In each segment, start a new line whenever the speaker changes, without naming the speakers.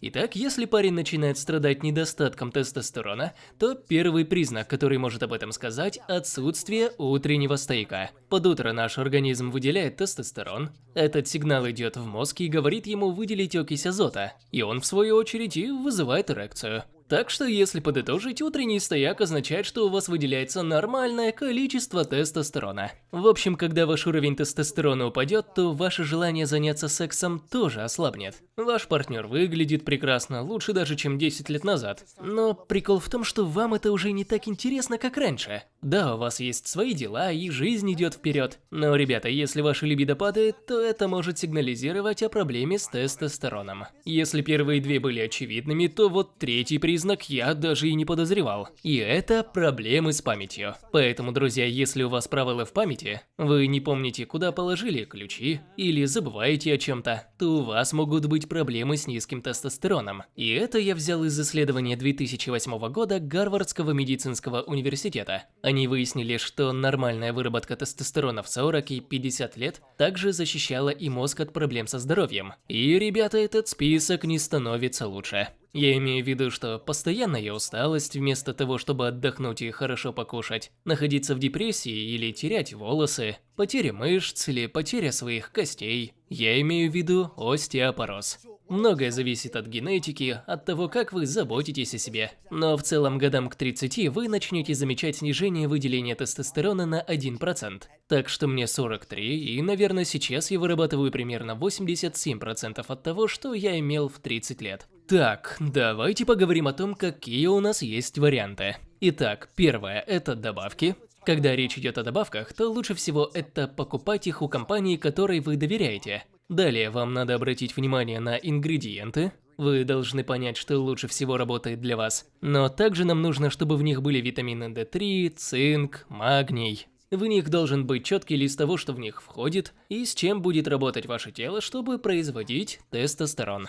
Итак, если парень начинает страдать недостатком тестостерона, то первый признак, который может об этом сказать – отсутствие утреннего стояка. Под утро наш организм выделяет тестостерон. Этот сигнал идет в мозг и говорит ему выделить окись азота, и он в свою очередь и вызывает эрекцию. Так что, если подытожить, утренний стояк означает, что у вас выделяется нормальное количество тестостерона. В общем, когда ваш уровень тестостерона упадет, то ваше желание заняться сексом тоже ослабнет. Ваш партнер выглядит прекрасно, лучше даже, чем 10 лет назад. Но прикол в том, что вам это уже не так интересно, как раньше. Да, у вас есть свои дела, и жизнь идет вперед. Но, ребята, если ваша либидо падает, то это может сигнализировать о проблеме с тестостероном. Если первые две были очевидными, то вот третий признак я даже и не подозревал. И это проблемы с памятью. Поэтому, друзья, если у вас провалы в памяти, вы не помните, куда положили ключи, или забываете о чем-то, то у вас могут быть проблемы с низким тестостероном. И это я взял из исследования 2008 года Гарвардского медицинского университета. Они выяснили, что нормальная выработка тестостерона в 40 и 50 лет также защищала и мозг от проблем со здоровьем. И, ребята, этот список не становится лучше. Я имею в виду, что постоянная усталость вместо того, чтобы отдохнуть и хорошо покушать, находиться в депрессии или терять волосы, потеря мышц или потеря своих костей. Я имею в виду остеопороз. Многое зависит от генетики, от того, как вы заботитесь о себе. Но в целом годам к 30 вы начнете замечать снижение выделения тестостерона на 1%. Так что мне 43, и, наверное, сейчас я вырабатываю примерно 87% от того, что я имел в 30 лет. Так, давайте поговорим о том, какие у нас есть варианты. Итак, первое – это добавки. Когда речь идет о добавках, то лучше всего это покупать их у компании, которой вы доверяете. Далее вам надо обратить внимание на ингредиенты. Вы должны понять, что лучше всего работает для вас. Но также нам нужно, чтобы в них были витамины D3, цинк, магний. В них должен быть четкий лист того, что в них входит, и с чем будет работать ваше тело, чтобы производить тестостерон.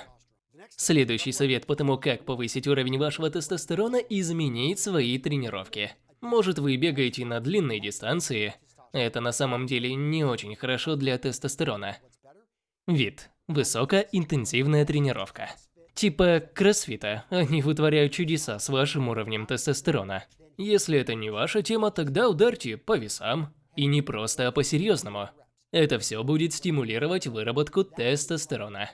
Следующий совет по тому, как повысить уровень вашего тестостерона – изменить свои тренировки. Может вы бегаете на длинные дистанции, это на самом деле не очень хорошо для тестостерона. Вид. Высокоинтенсивная тренировка. Типа кроссфита, они вытворяют чудеса с вашим уровнем тестостерона. Если это не ваша тема, тогда ударьте по весам. И не просто, а по-серьезному. Это все будет стимулировать выработку тестостерона.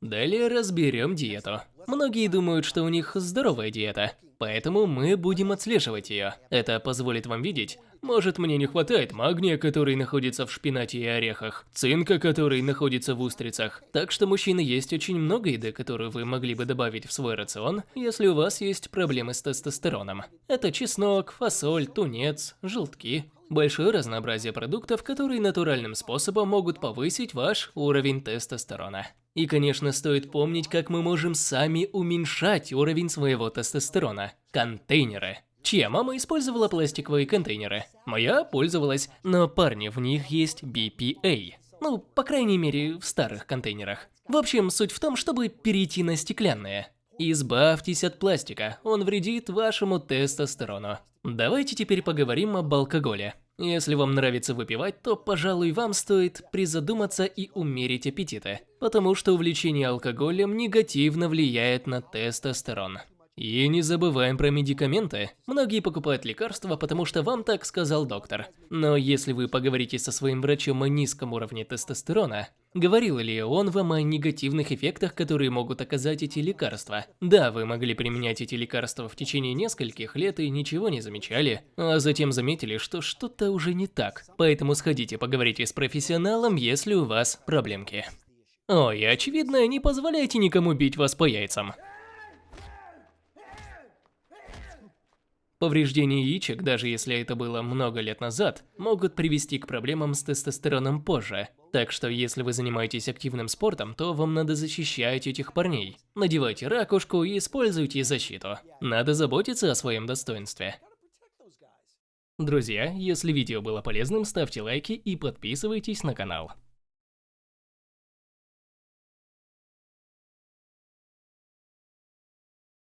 Далее разберем диету. Многие думают, что у них здоровая диета, поэтому мы будем отслеживать ее. Это позволит вам видеть, может мне не хватает магния, который находится в шпинате и орехах, цинка, который находится в устрицах. Так что, мужчины, есть очень много еды, которую вы могли бы добавить в свой рацион, если у вас есть проблемы с тестостероном. Это чеснок, фасоль, тунец, желтки, большое разнообразие продуктов, которые натуральным способом могут повысить ваш уровень тестостерона. И, конечно, стоит помнить, как мы можем сами уменьшать уровень своего тестостерона. Контейнеры. Чья мама использовала пластиковые контейнеры? Моя пользовалась, но парни, в них есть BPA. Ну, по крайней мере, в старых контейнерах. В общем, суть в том, чтобы перейти на стеклянные. Избавьтесь от пластика, он вредит вашему тестостерону. Давайте теперь поговорим об алкоголе. Если вам нравится выпивать, то, пожалуй, вам стоит призадуматься и умерить аппетиты, потому что увлечение алкоголем негативно влияет на тестостерон. И не забываем про медикаменты. Многие покупают лекарства, потому что вам так сказал доктор. Но если вы поговорите со своим врачом о низком уровне тестостерона, говорил ли он вам о негативных эффектах, которые могут оказать эти лекарства? Да, вы могли применять эти лекарства в течение нескольких лет и ничего не замечали, а затем заметили, что что-то уже не так. Поэтому сходите поговорите с профессионалом, если у вас проблемки. Ой, очевидно, не позволяйте никому бить вас по яйцам. Повреждения яичек, даже если это было много лет назад, могут привести к проблемам с тестостероном позже. Так что если вы занимаетесь активным спортом, то вам надо защищать этих парней. Надевайте ракушку и используйте защиту. Надо заботиться о своем достоинстве. Друзья, если видео было полезным, ставьте лайки и подписывайтесь на канал.